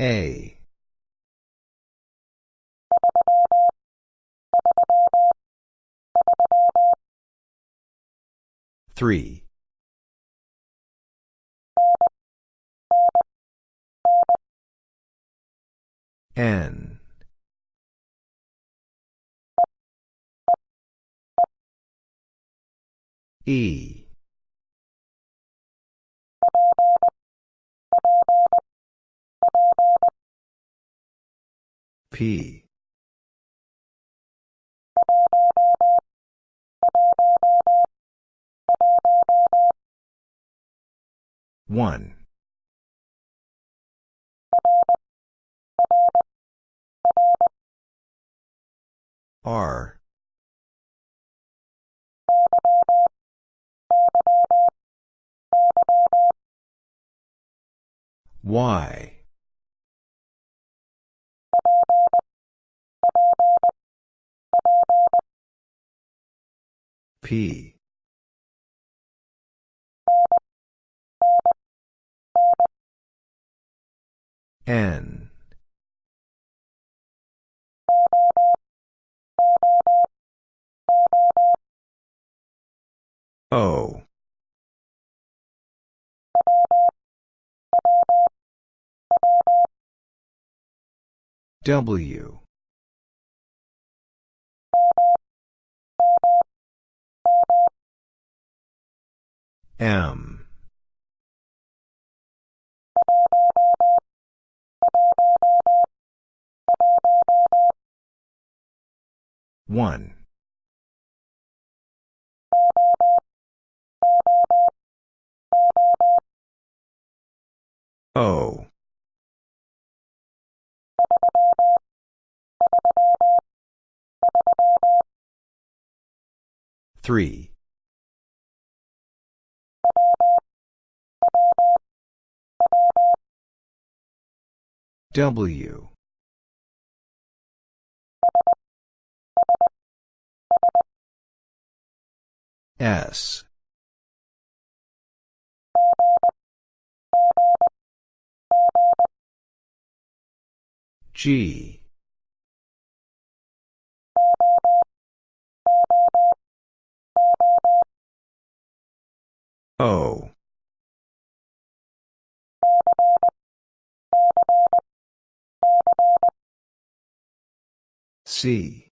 A. Three. N. E. P. One. R. Y. P. N. O. W. M. One. O. Three. W. S. G. O. C.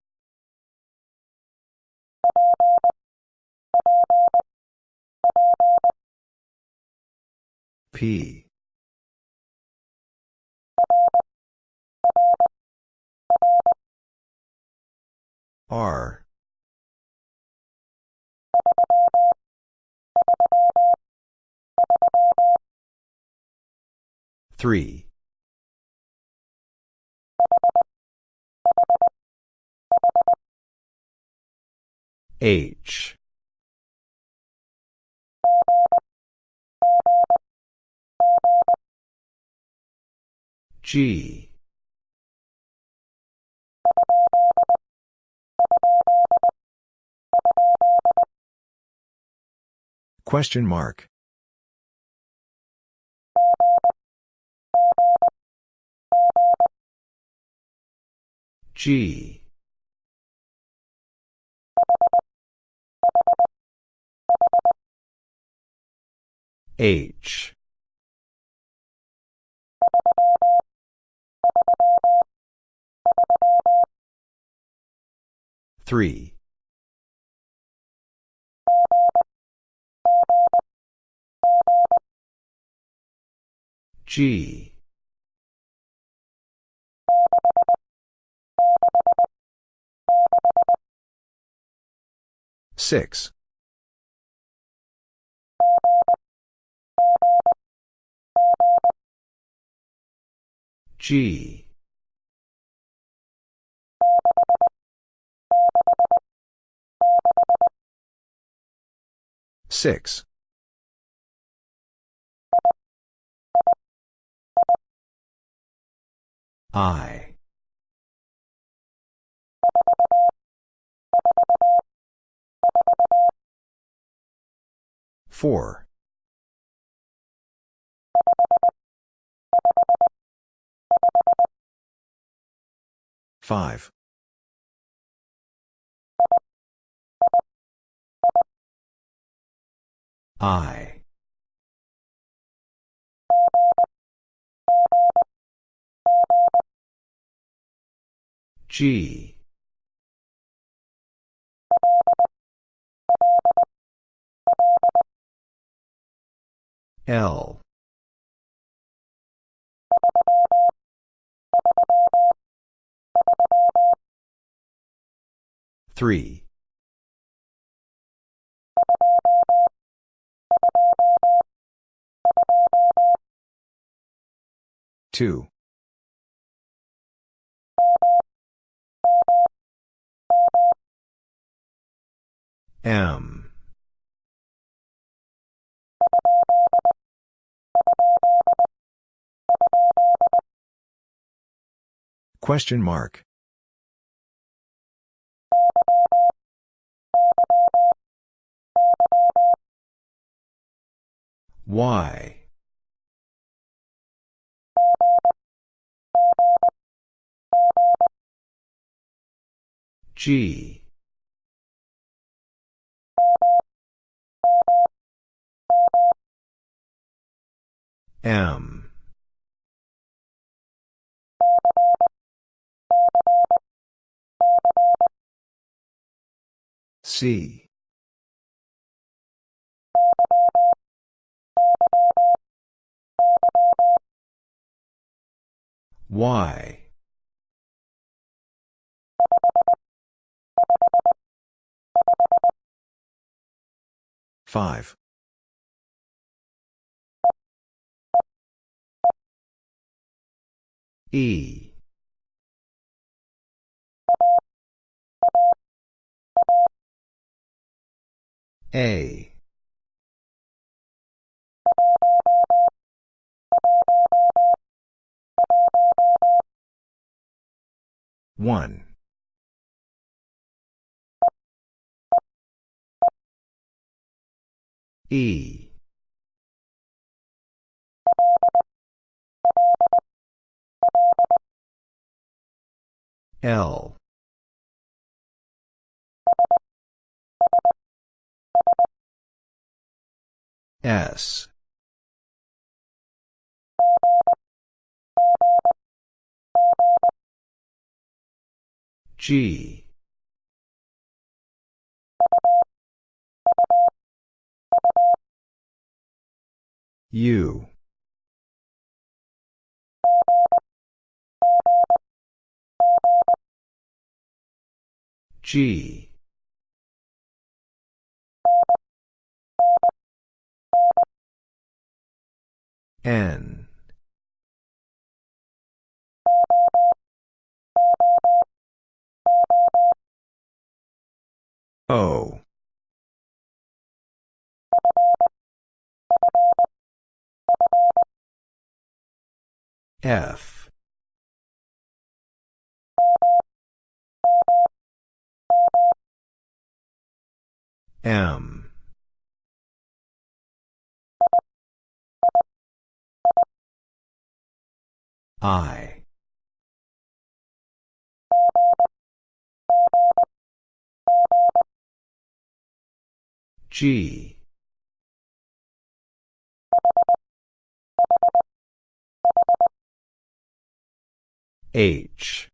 P. R. Three. H. G. Question mark. G. H. Three. G. Six. G. Six. I. Four. 5. I. G. L. Three. Two. M. Question mark. Y. G. M. C. Y. Five. E. A. One. E. L. S. G. U. G. N. O. F. M. I. G. H.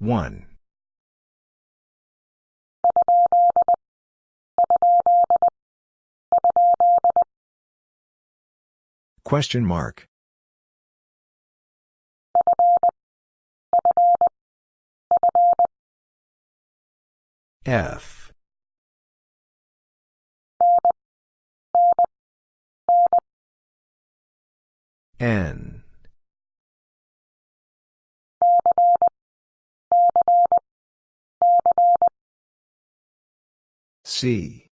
One. Question mark. F. N. C.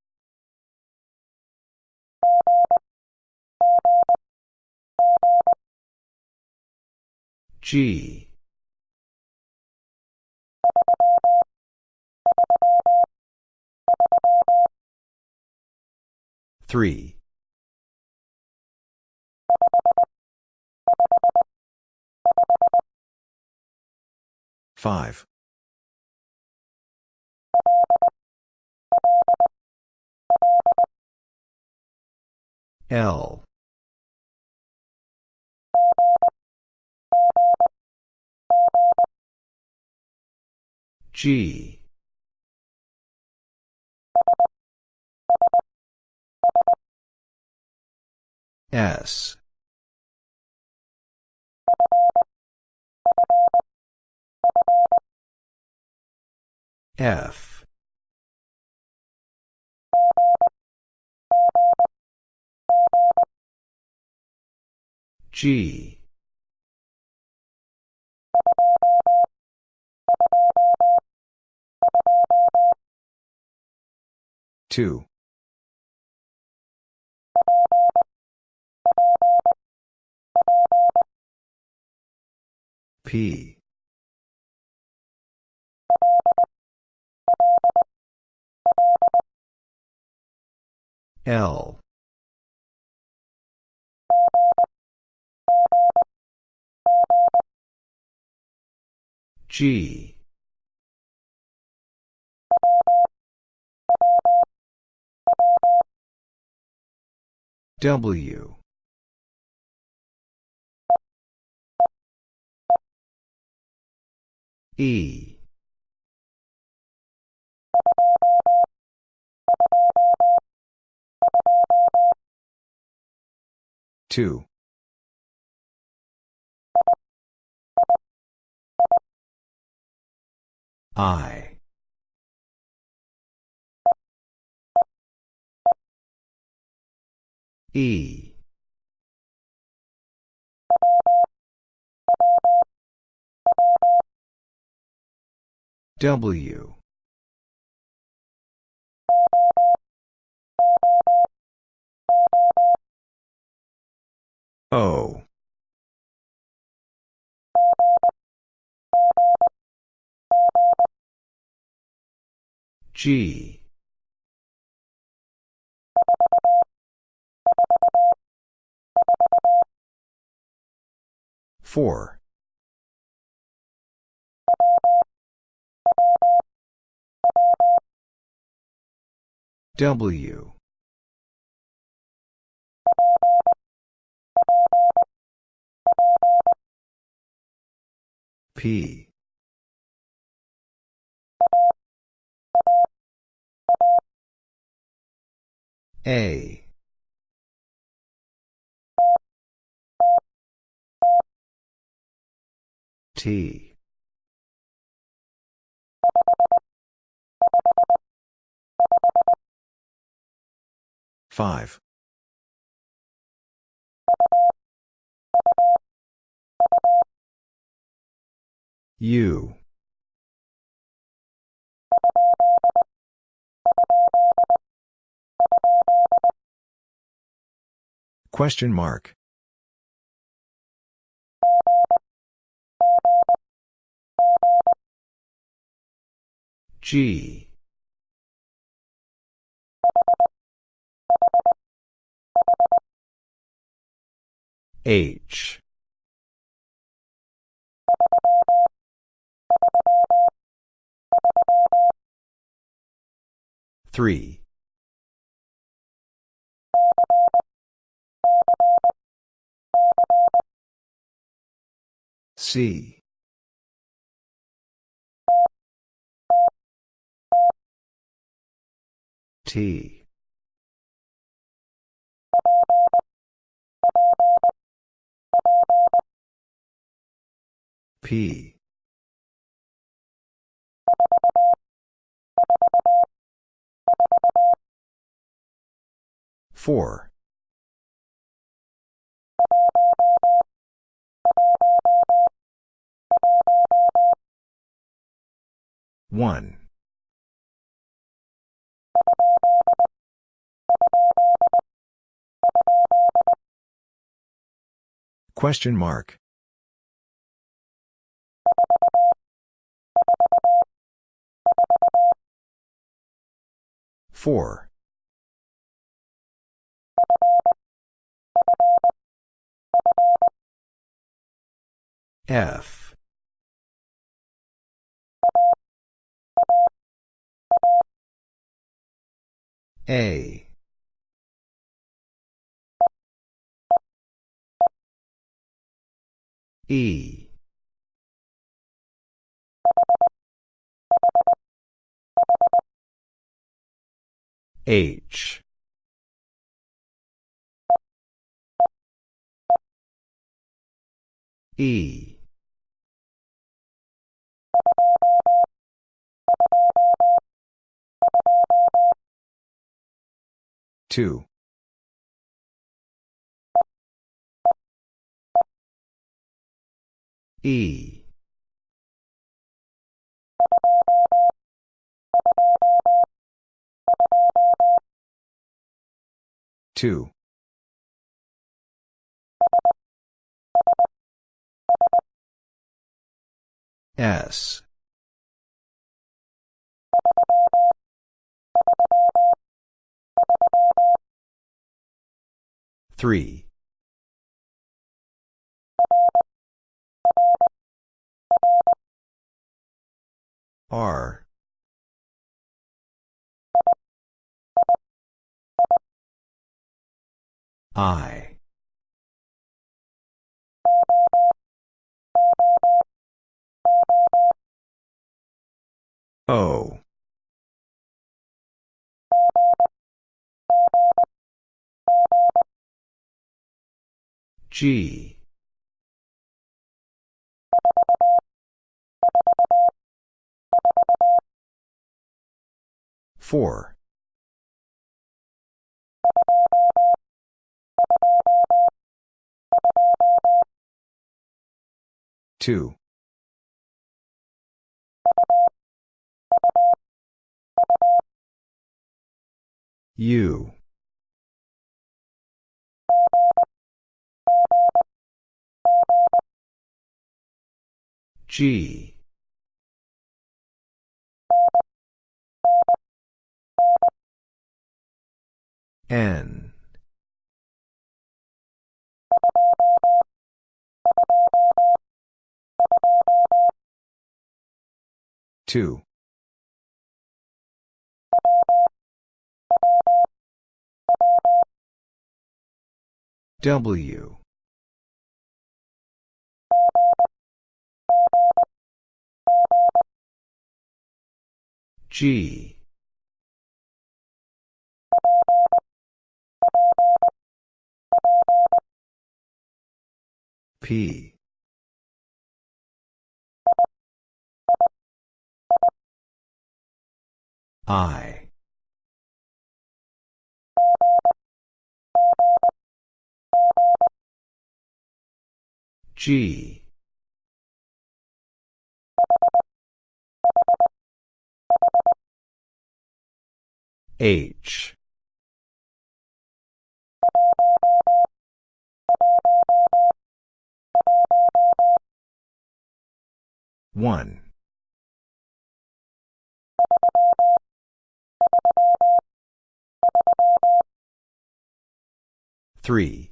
G. 3. 5. L. G. S. F. G. Two. P. L. G. W. E. Two. I. E. W. O. G. Four. W. P. A. T. Five. U. Question mark. G. H. Three. C. T. P. Four. One. Question mark. Four. F. A. E. H. E. Two. E. Two. S. Three. R. I. O. G. Four. Two. U. G. N. Two. W. G. P. I. G. H. One. Three.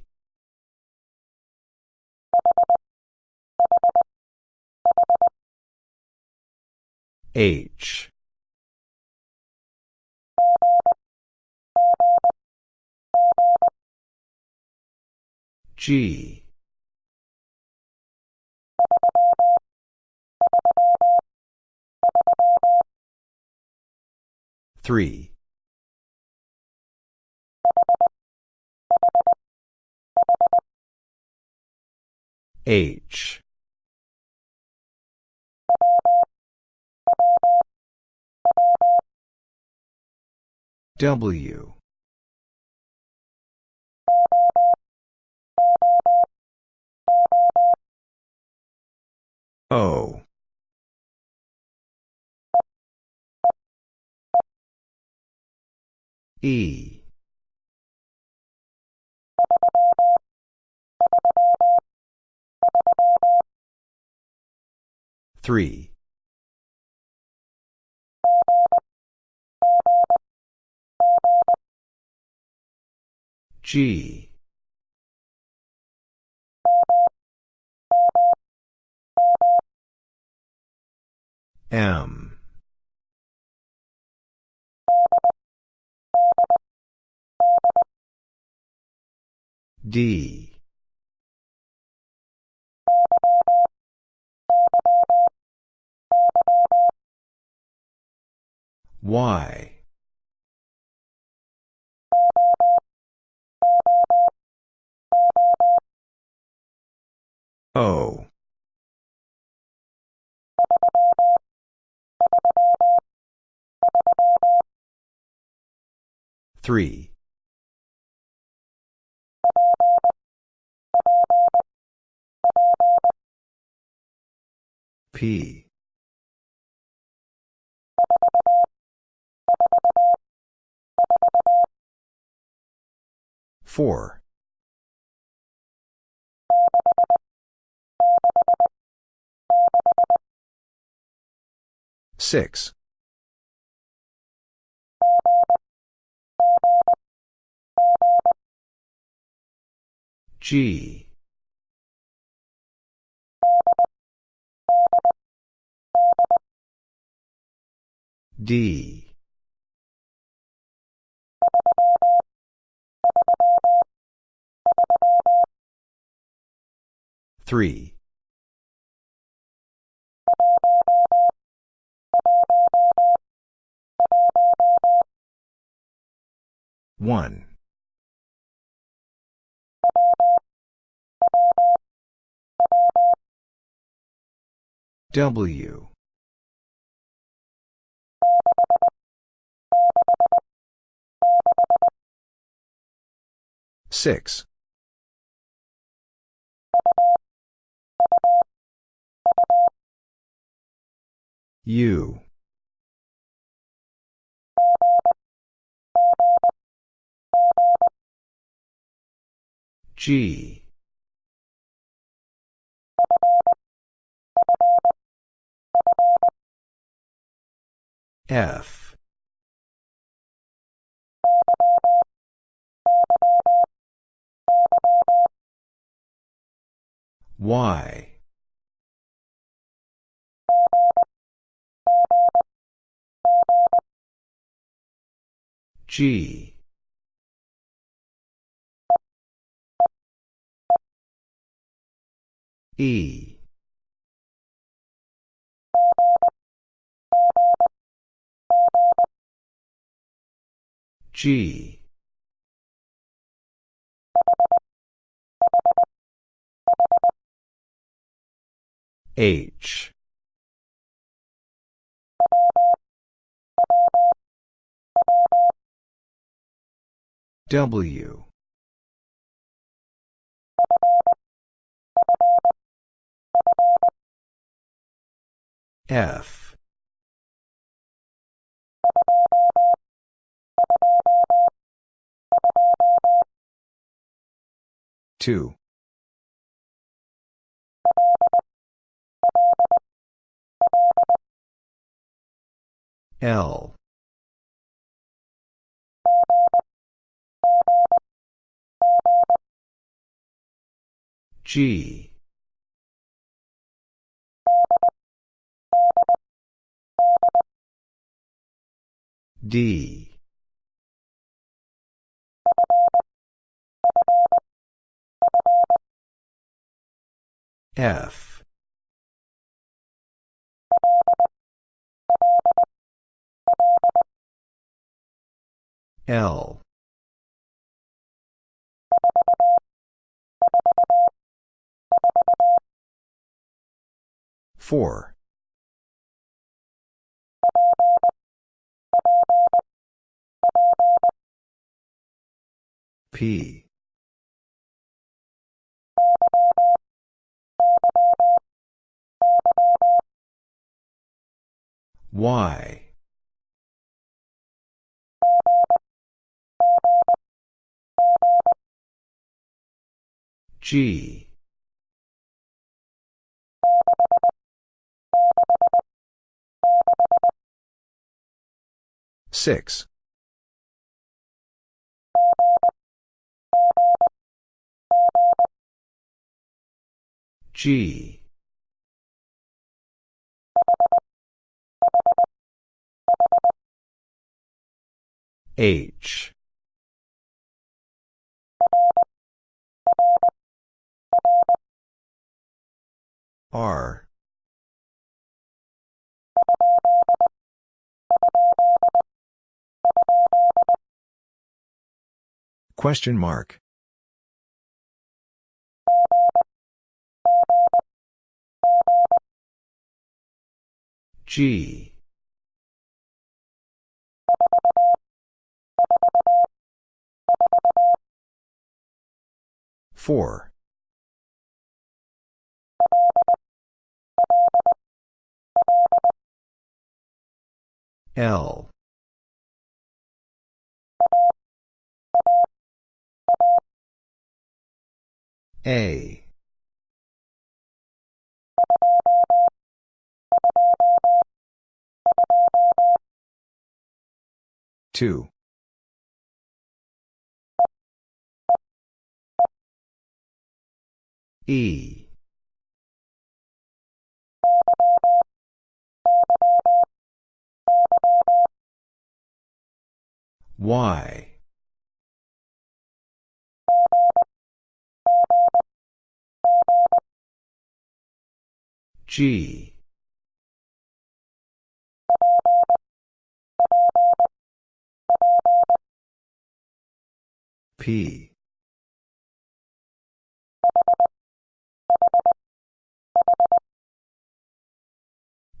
H. G. Three. H. W. O. E. Three. G. M. D. Y. O. Three. P. Four. Six. G. D. Three. One. W. Six. U. G. F. Y. G. E. G. H. W. F. Two. L. G. D. F. L. Four. P. Y. G. Six. G. H R Question mark. G Four. L. A. Two. E. Y. G. P.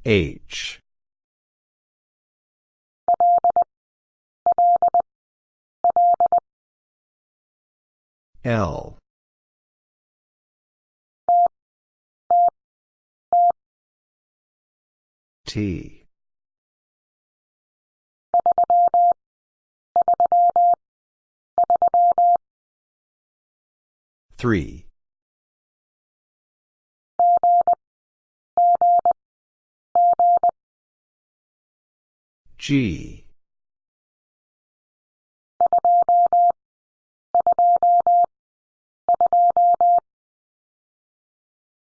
H. L. T. Three. G.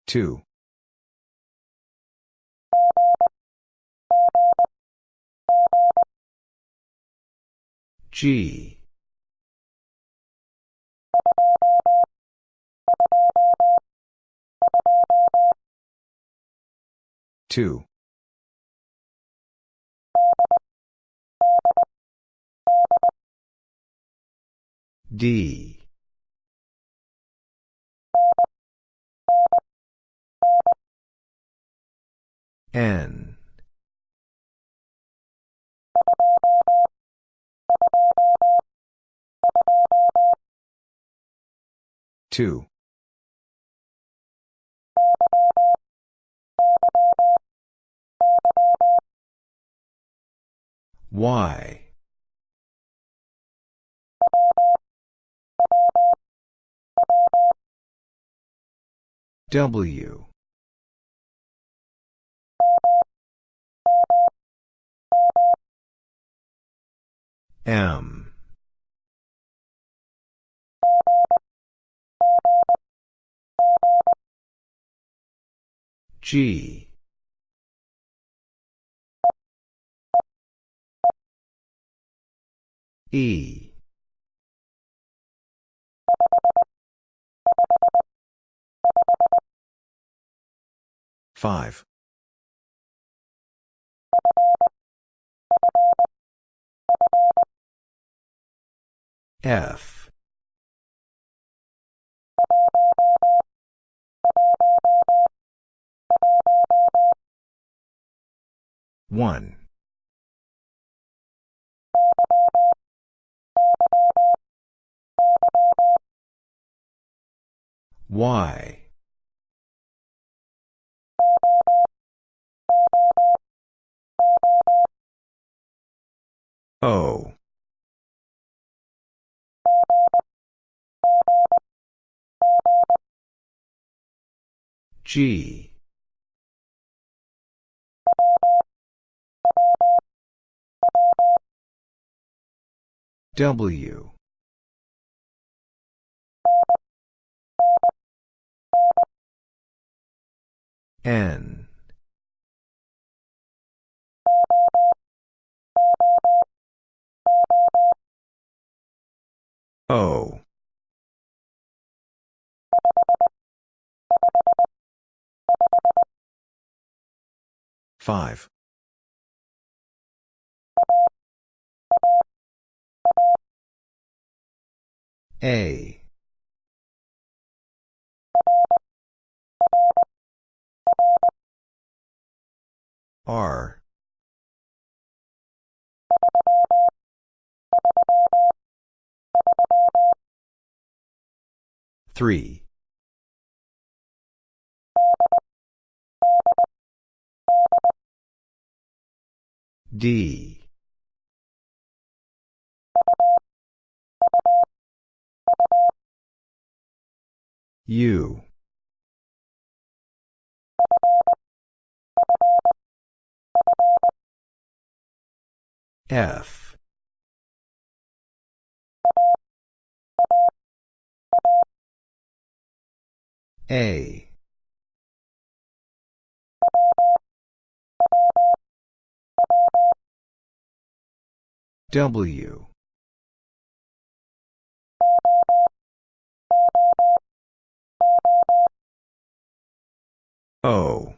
Two. G. Two. D. N. Two. Y. W. M. G. E. Five. F. One. Y. O. G. W. N. O. Five. A. R. Three. D. U. F. A. W. O.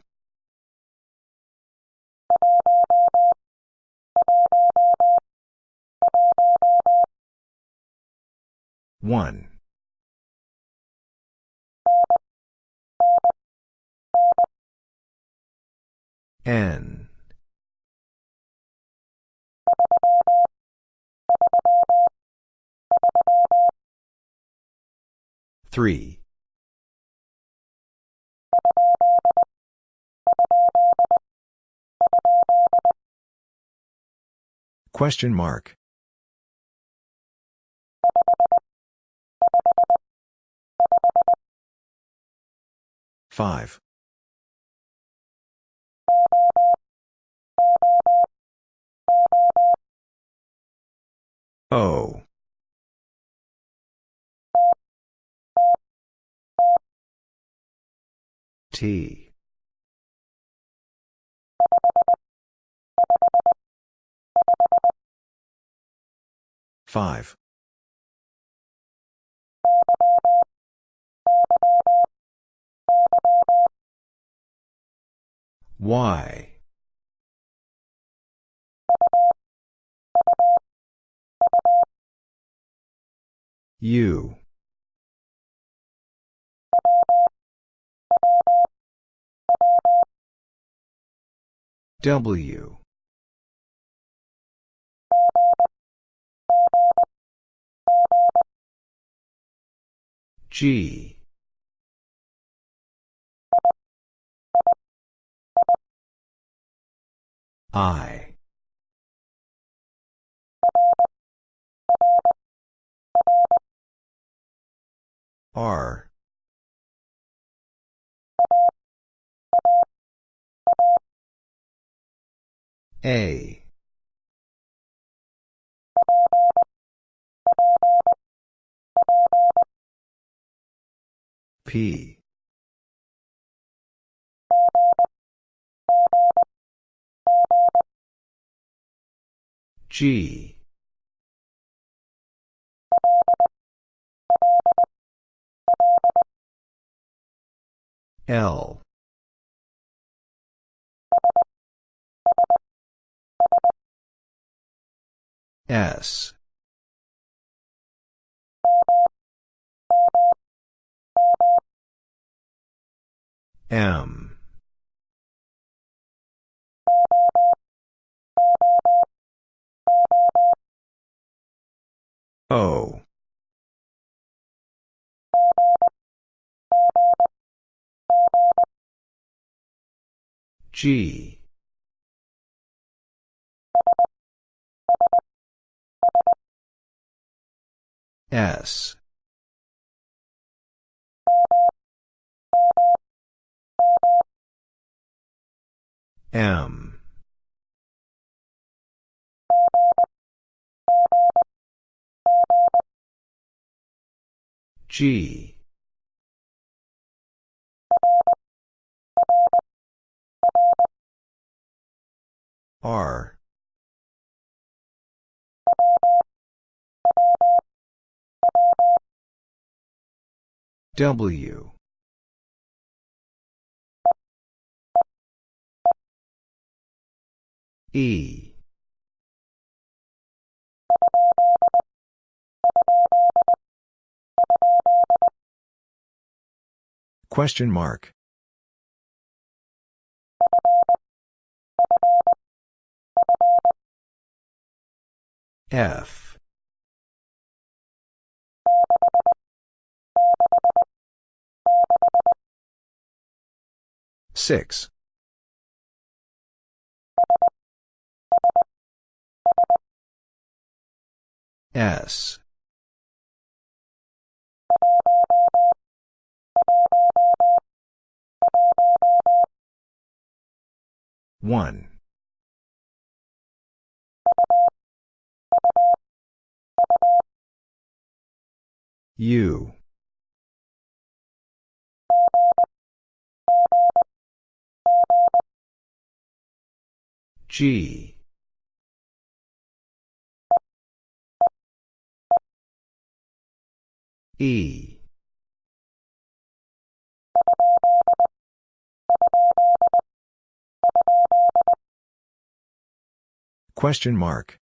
One. N. Three. Question mark. Five. O. T. Five. Y. U. W. G. I. R. A. P. G. L. S. M. O. G. S. M. G. R. W. E. Question mark. F Six. S. One. U. G. E. Question mark.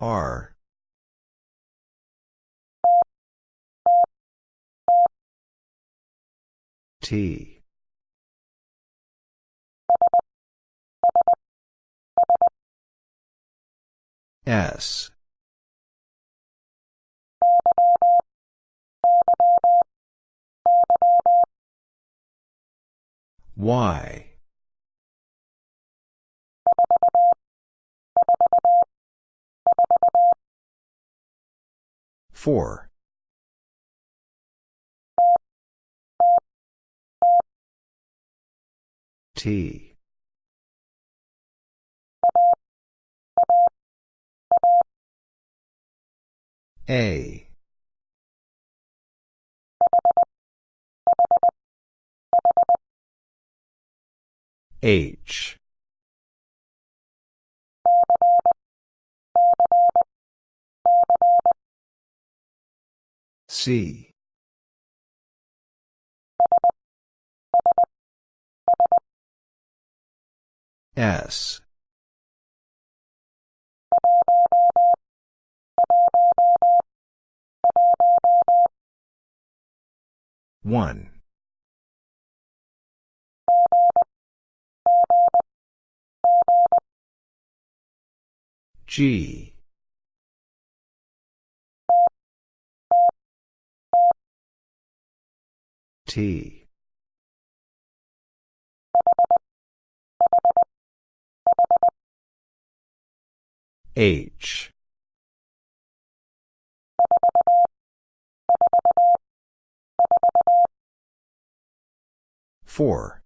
R. T. S. Y. Four. T. A. H. C. S. One. G. T. H. Four.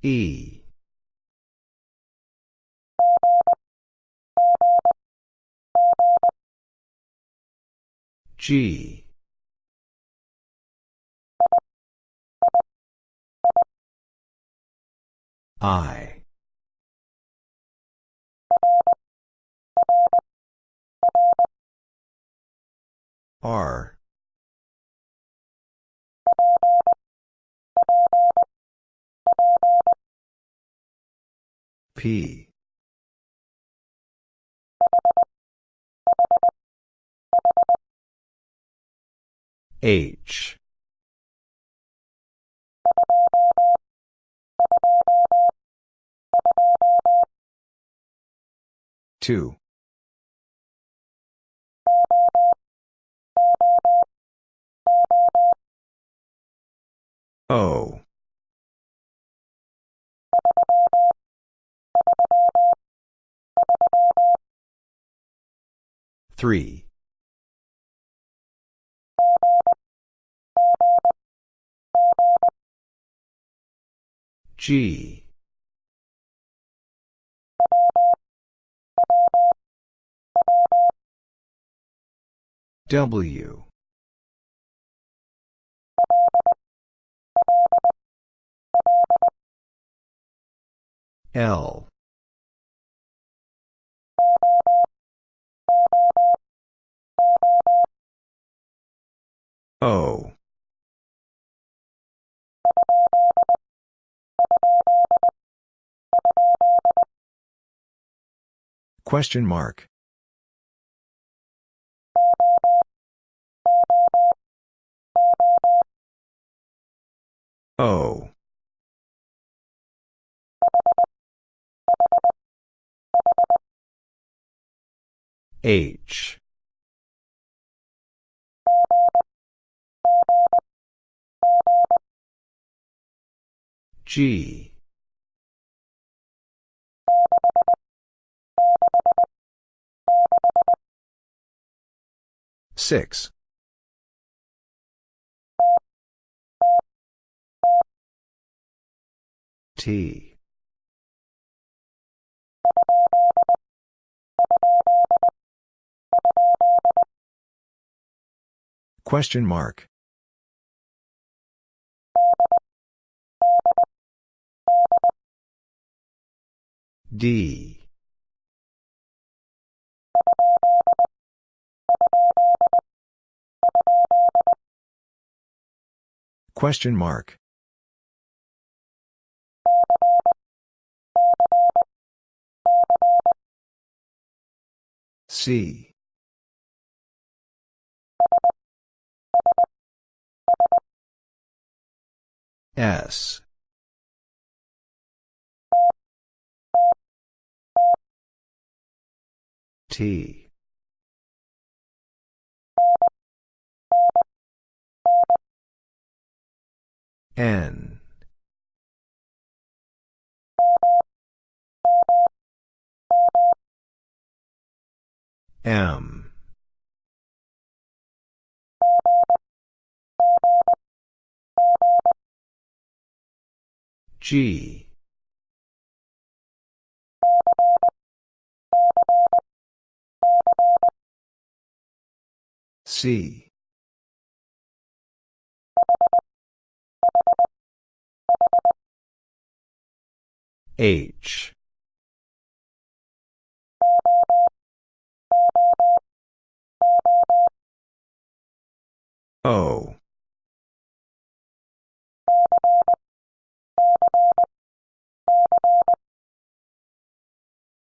E. G. I. R. P. H. Two. O. Three. G. W. L. O. Question mark. O. H. G. Six. T. Question mark. D. Question mark. C. S. T. N. M. G. C. H. O.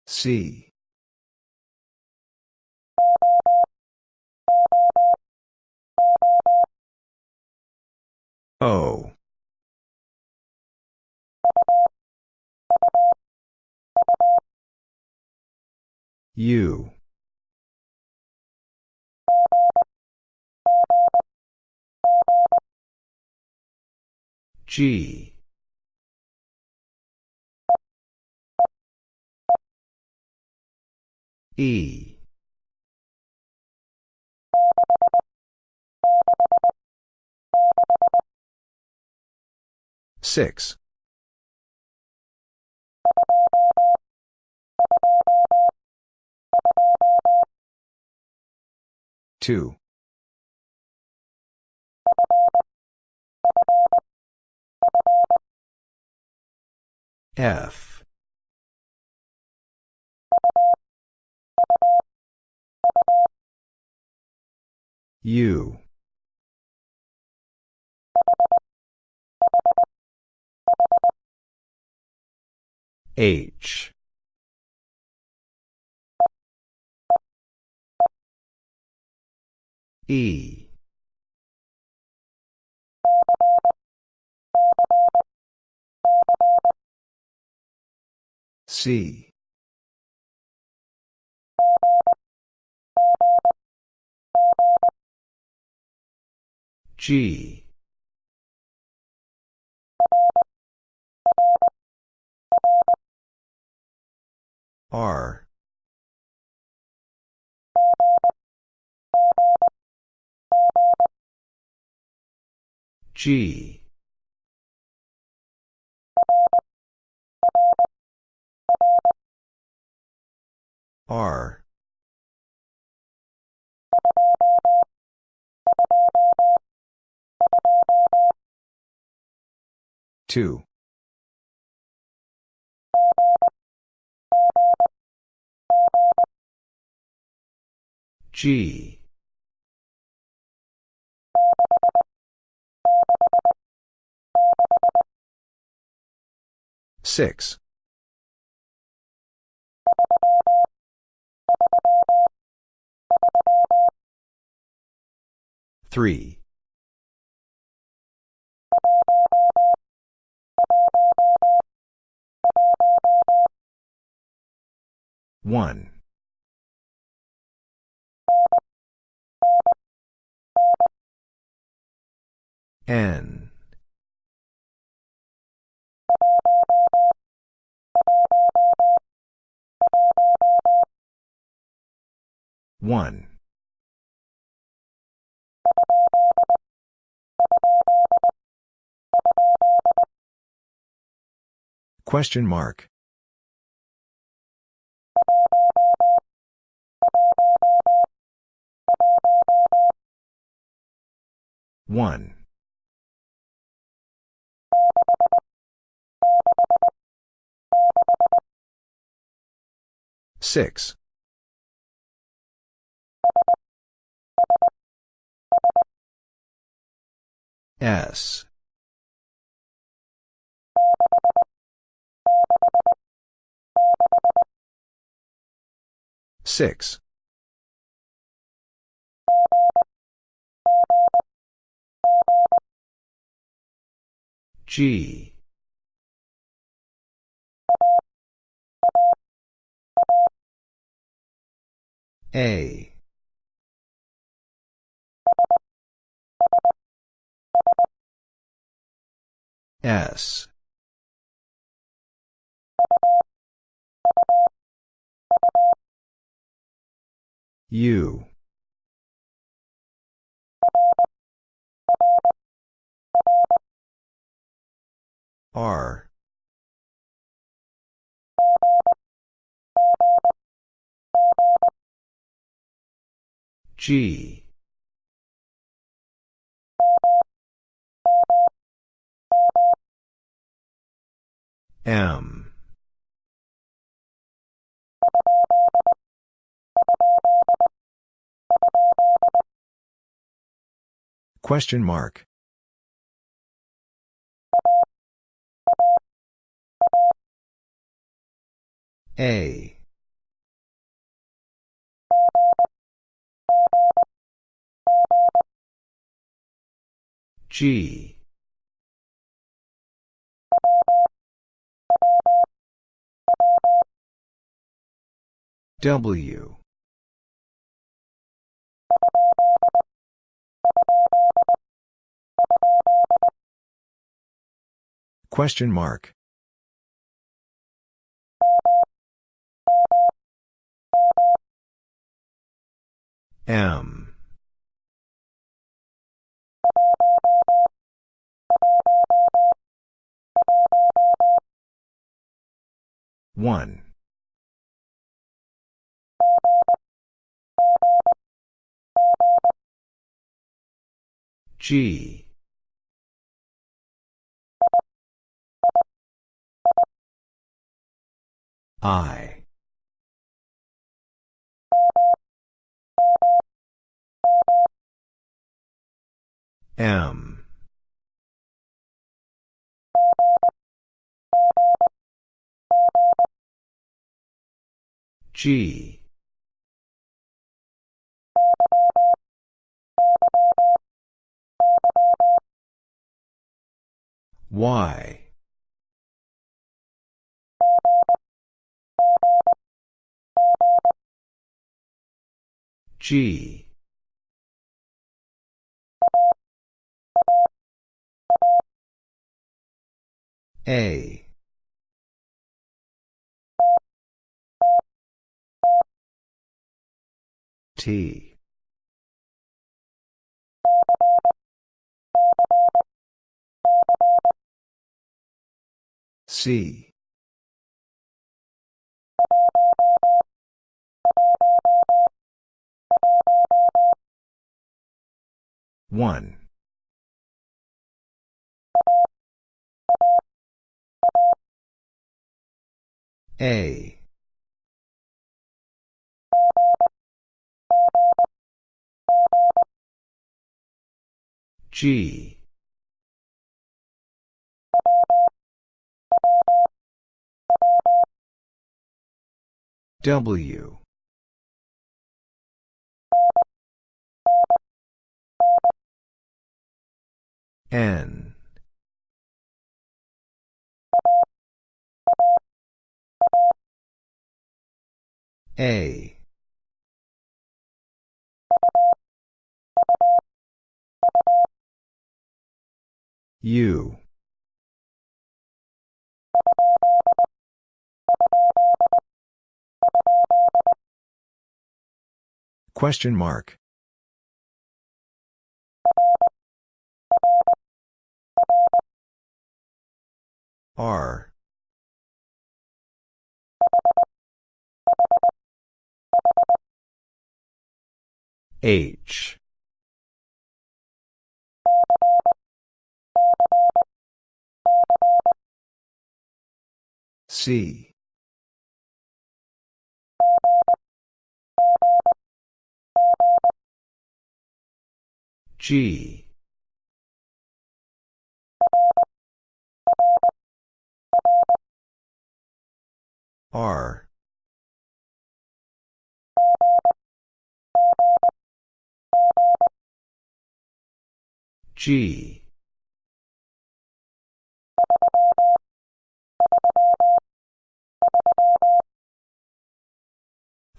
C. O. U. G. E. Six. Two. F. U. H. E. C. G. R. G. R. Two. G. Six. Three. One. N. One. Question mark. One. Six. S. Six. G. A. S. U. R. G. M. Question mark. A. G. W. Question mark. M. One. G. I. M. G. Y. G. A. T. C. One. A. G. W. N. A. U. Question mark. R. H. C. G. R. G.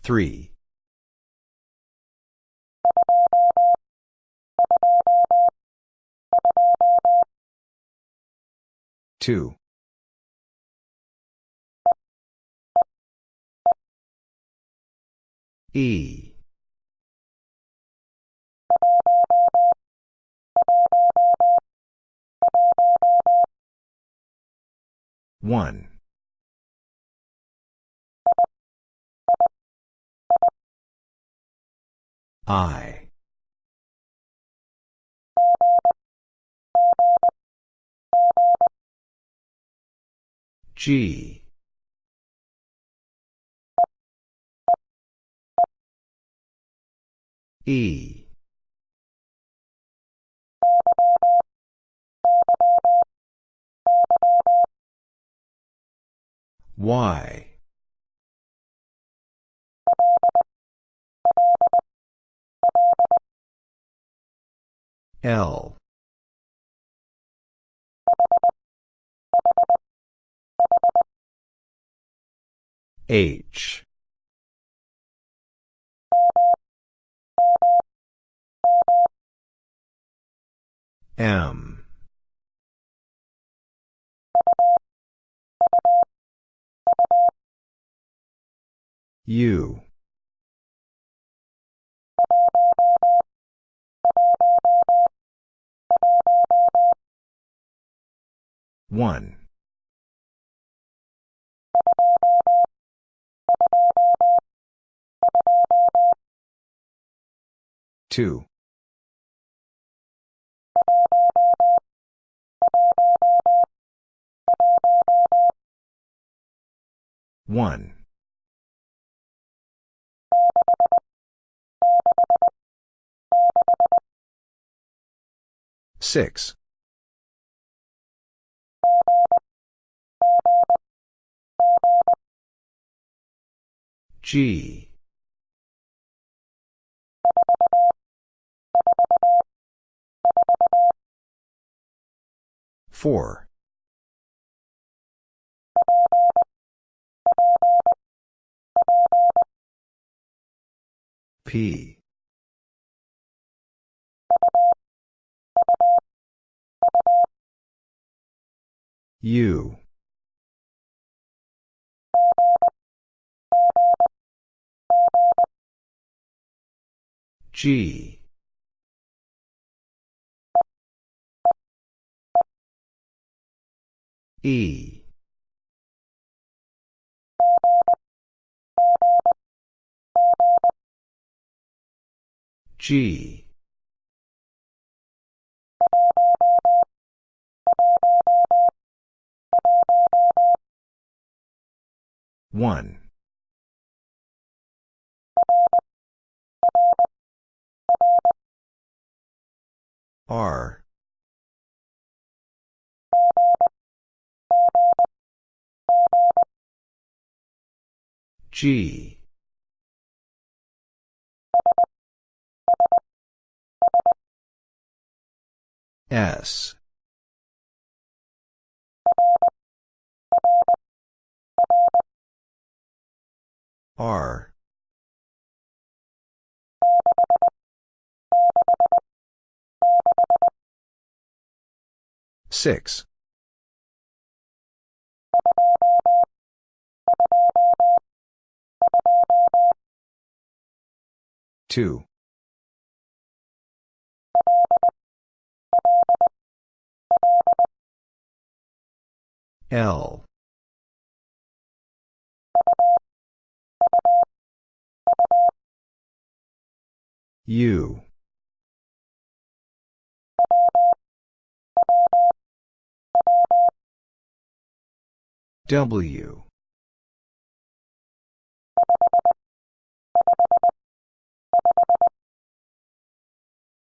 Three. Two. E. One. I. G. E. Y. L. H. M. U. One. Two. One. Six. G. Four. P. U. G. E. G One. R. G. S. R. Six. Two. L. U. W.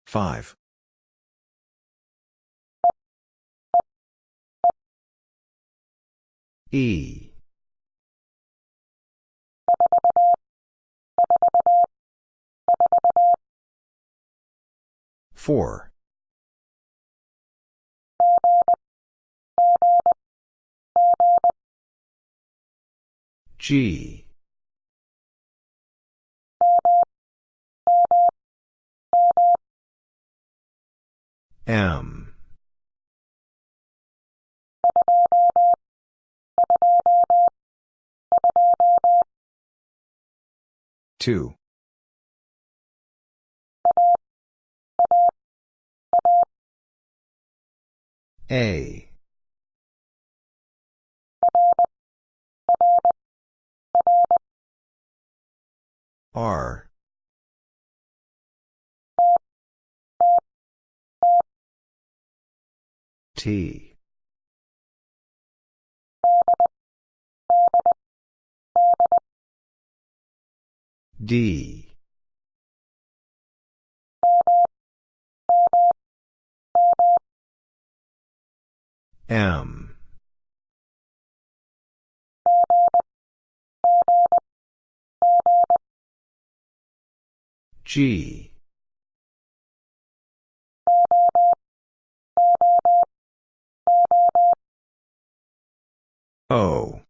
Five. E. Four. G. M. Two. A. R. T. D. M. G. O.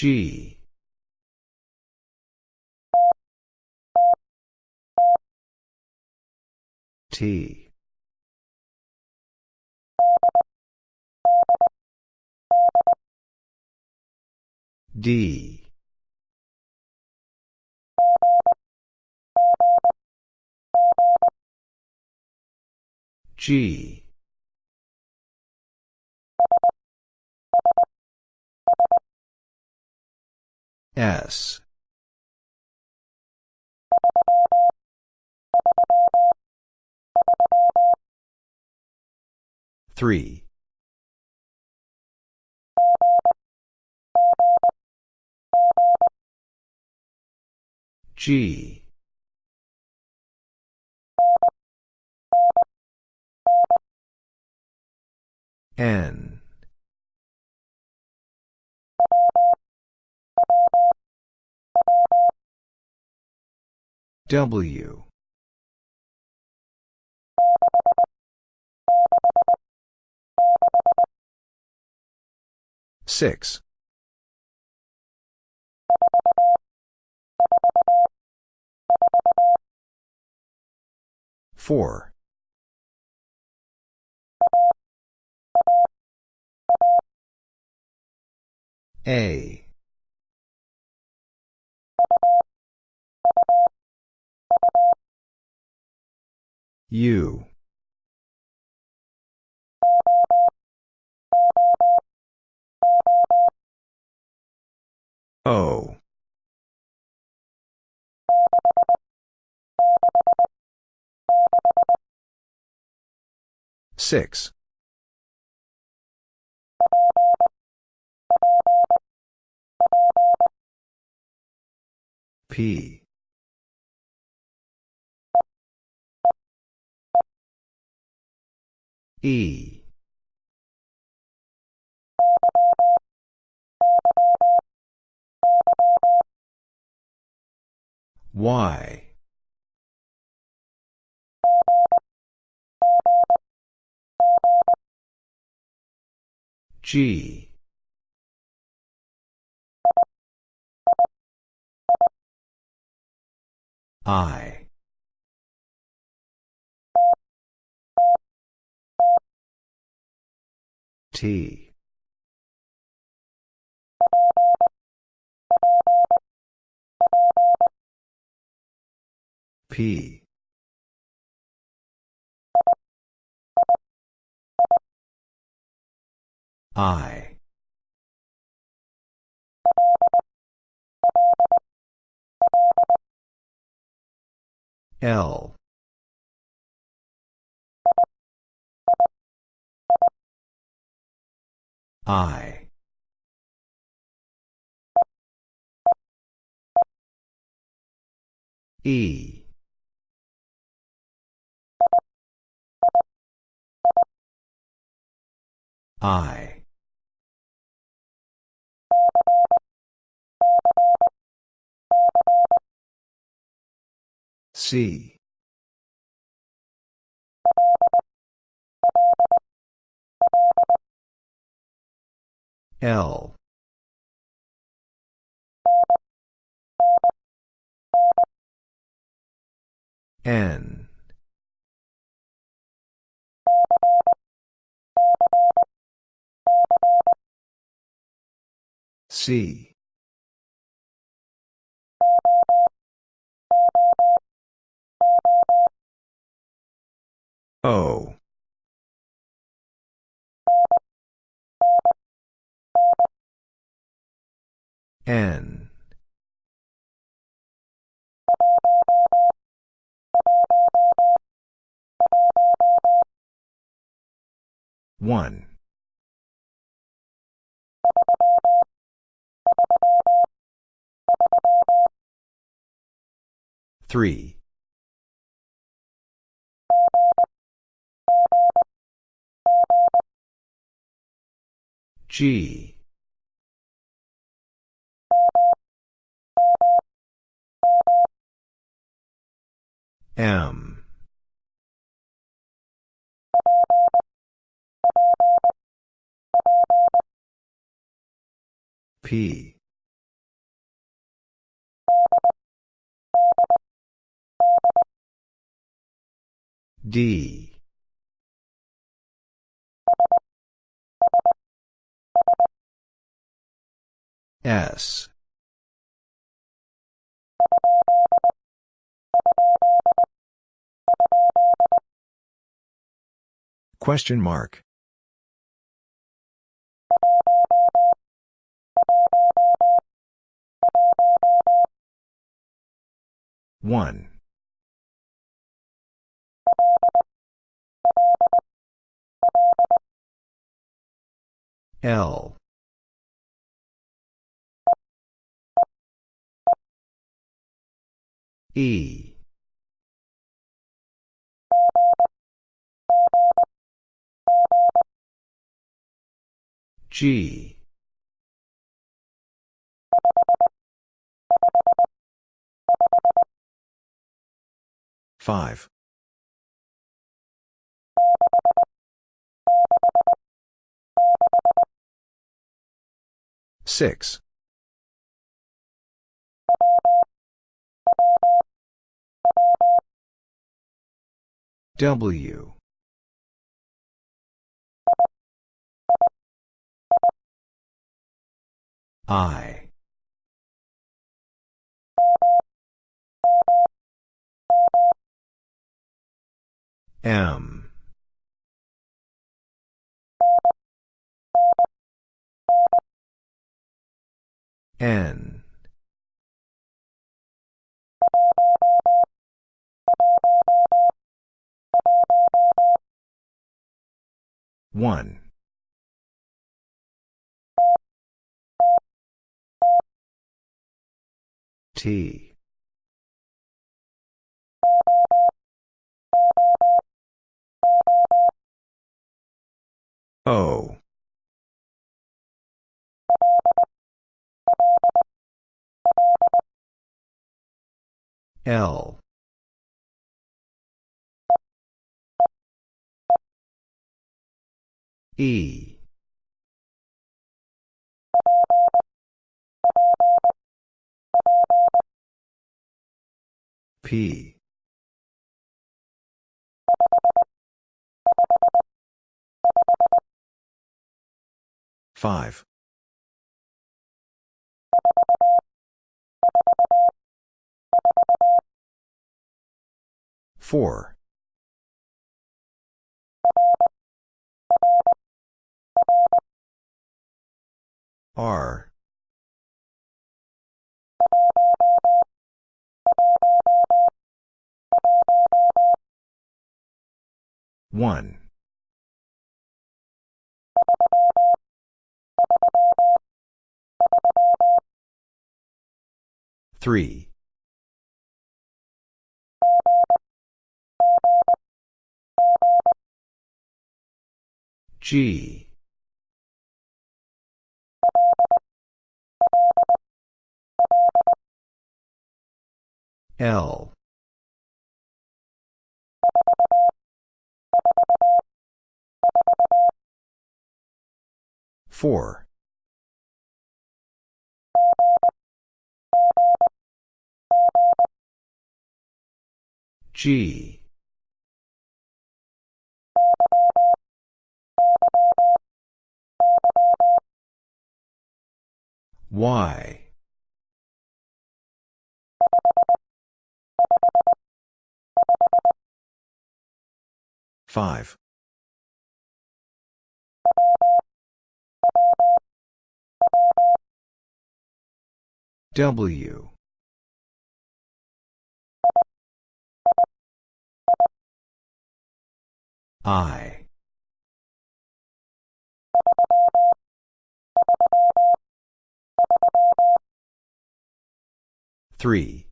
G. T. D. G. S. Three. G. N. W. Six. Four. A. U. O. Six. P. E. Y. G. I. T. P. I. L. I. E. I. C. L. N. C. O. N. One. Three. G. M. P. D. S. Question mark. One. L. E. G. Five. Six. W. I. M. N. One. T. O. L. E. P. Five. Four. R. One. Three. G. L. Four. G. Y. Five. W. I. Three.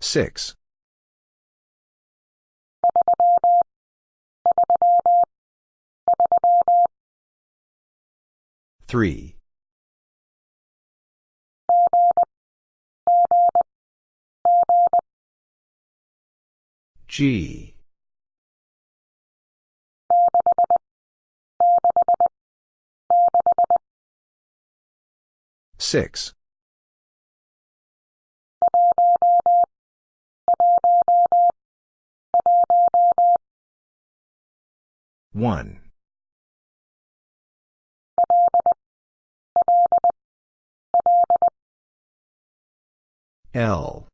Six. Three. G. Six. One. L.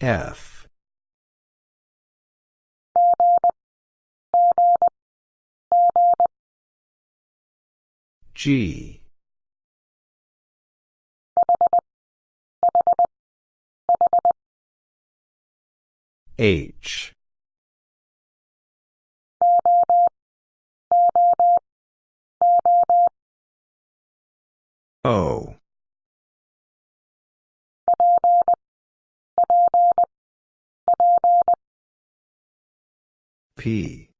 F. G. H. O. P.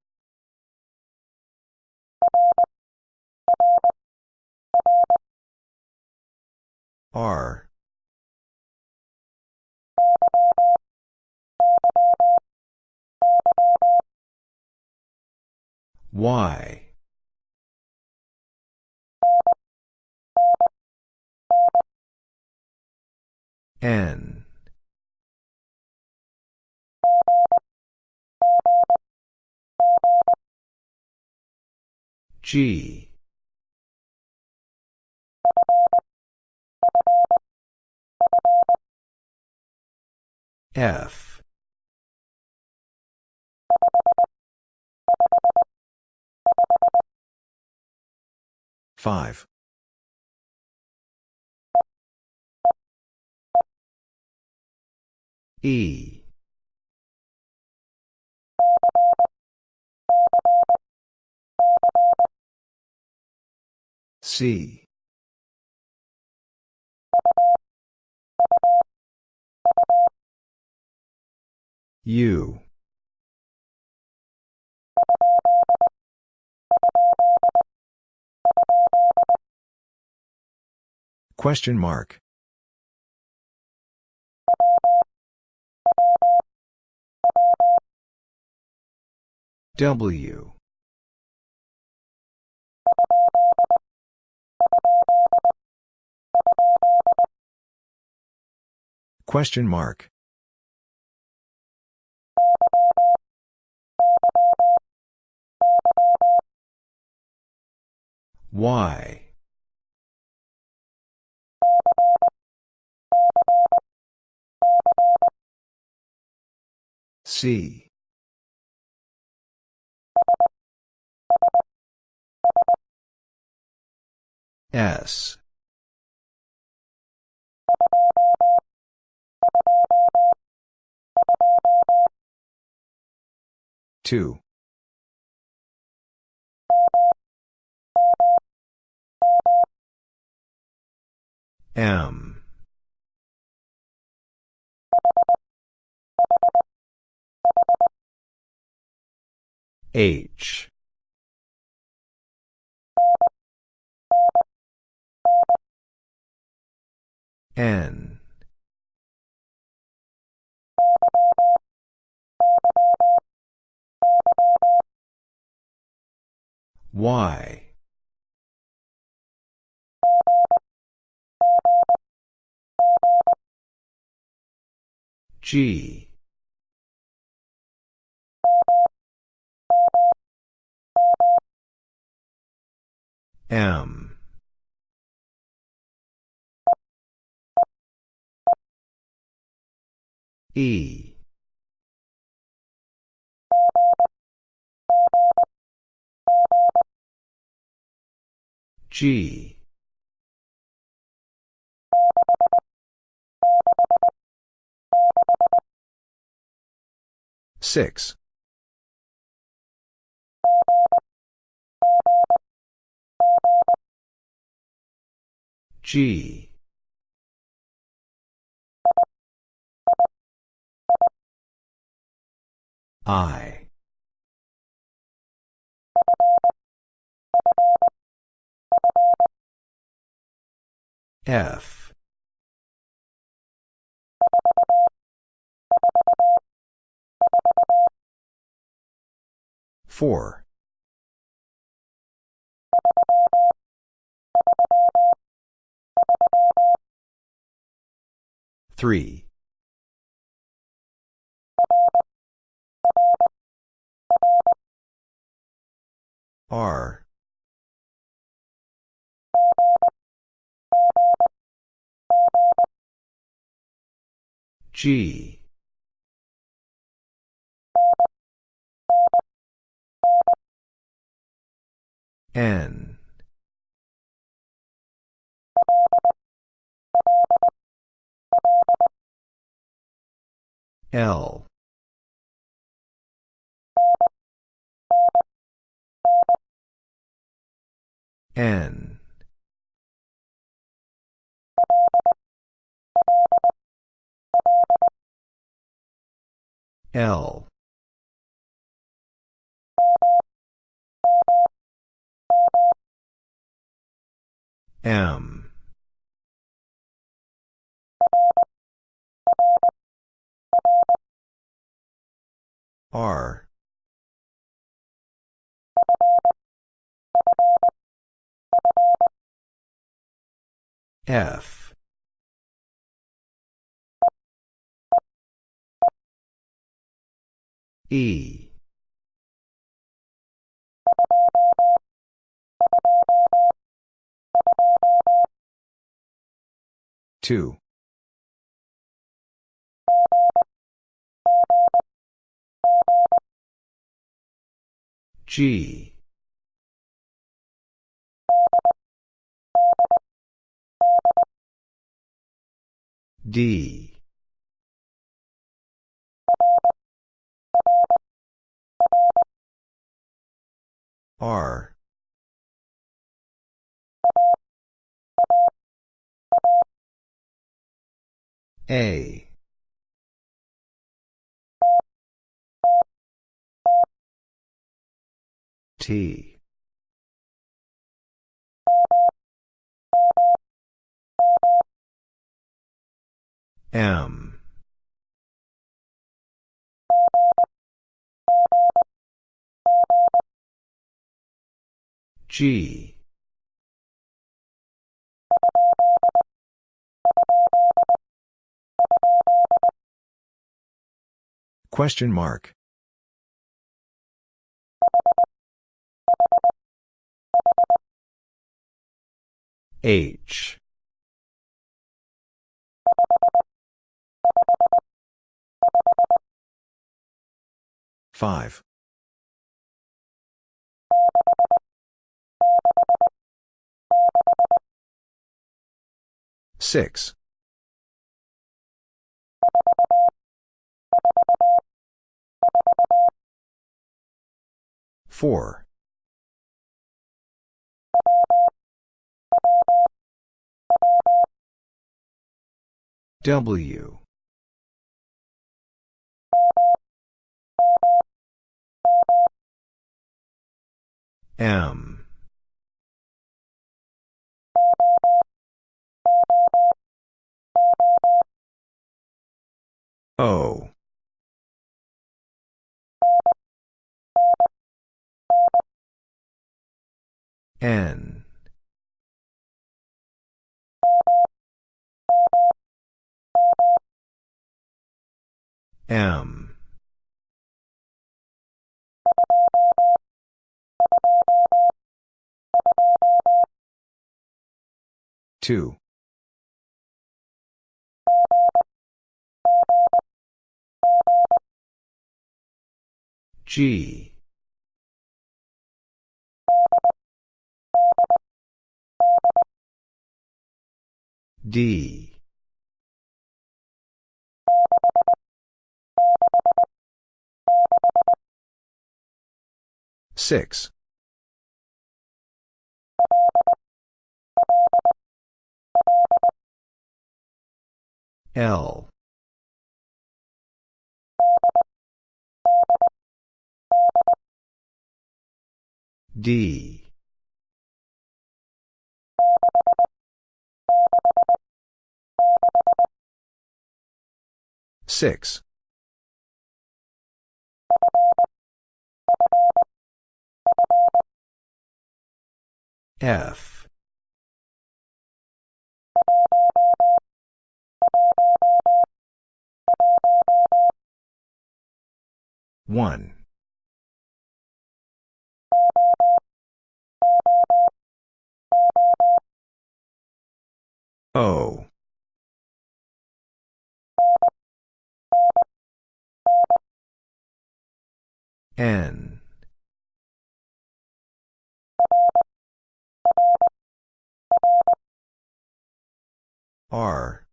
R. Y. N. G. F. Five. E. C. U. Question mark. W. Question mark. Y. C. S. Two. M. H. N. Y. G. M. E. G. Six. G. I. F. Four. Three. R. G. N. L. N. L. M. R. F. E. Two. G. D. R. A. T. M. G. Question mark. H. Five. Six. Four. W. M. O. N. M. Two. G. D. Six. L. D. Six. F. One. O. N. R.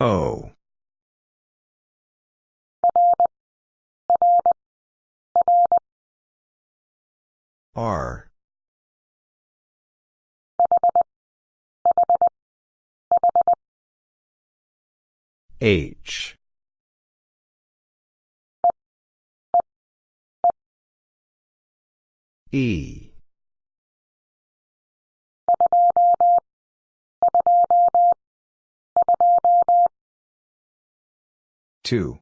O. R. H. E. Two.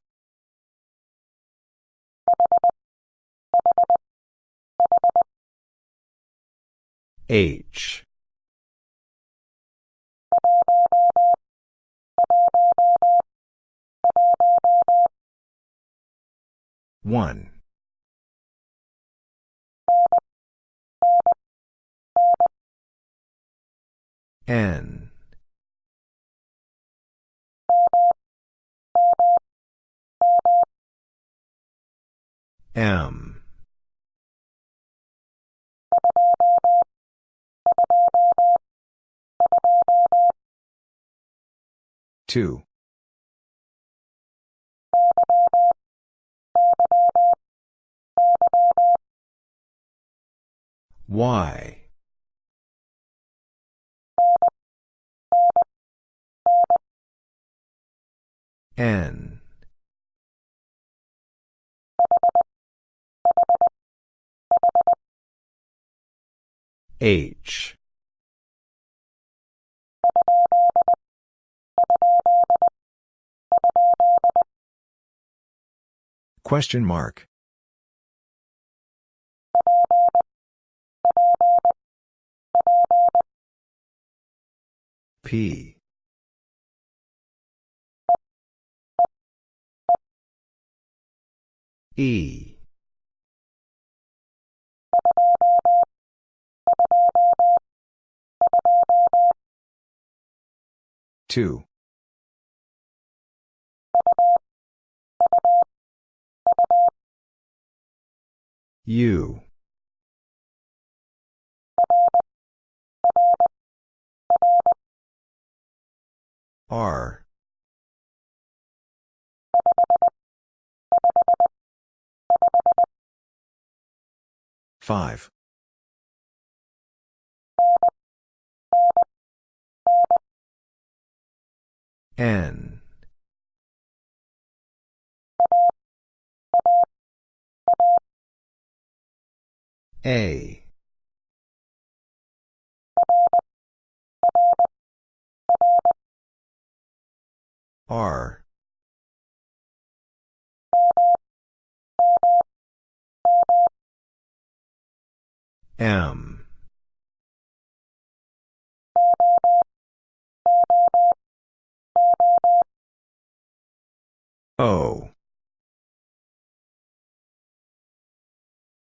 H. One. N. M. Two. Y. N. H. Question mark. P. E. Two. U. R. Five. N. A. R. M. O.